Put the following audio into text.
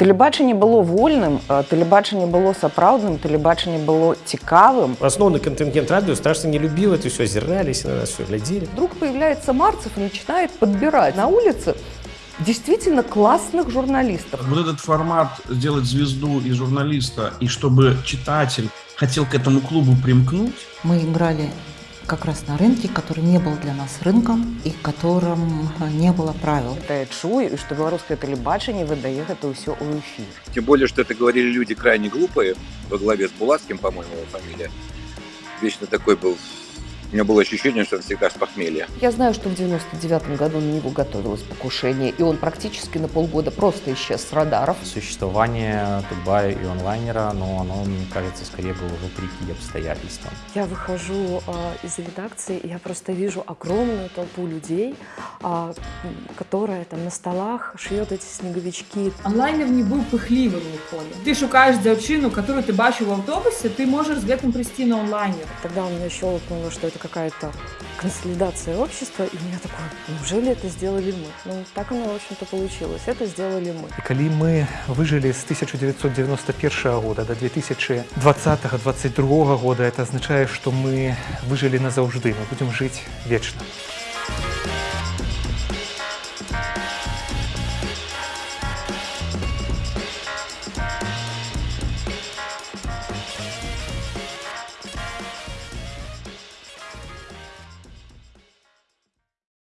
Тэлебачанне было вольным, а тэлебачанне было сапраўдным, тэлебачанне было цікавым. Основной контингент радио страшно не любил это все, озирались на нас, все глядели. Вдруг появляется Марцев и начинает подбирать на улице действительно классных журналистов. Вот этот формат сделать звезду и журналиста, и чтобы читатель хотел к этому клубу примкнуть, Мы играли как раз на рынке, который не был для нас рынком и в котором э, не было правил. Это я чую, і што беларускае тэлебачанне выдае гэта ўсё ў эфір. Тем более, что это говорили люди крайне глупые, во главе с Булатским, по-моему, его фамилия. Вечно такой был. У меня было ощущение, что он всегда с похмелья. Я знаю, что в 99 году на него готовилось покушение, и он практически на полгода просто исчез с радаров. Существование Тутбая и онлайнера, но оно, мне кажется, скорее было вопреки обстоятельствам. Я выхожу а, из редакции, и я просто вижу огромную толпу людей, а, м, которая там на столах шьет эти снеговички. Онлайнер не був пихлівим ніколи. Ти шукаєш дівчину, яку ти бачив в автобусі, ти можеш з гэтым прийти на онлайнер. Тогда у меня щелкнуло, что это какая-то консолидация общества, и я такой, неужели это сделали мы? Ну, так оно, в общем-то, получилось. Это сделали мы. І калі мы выжылі з 1991 года до 2020-2022 года, это азначае, што мы выжылі назаўжды, мы будзем жыць вечна.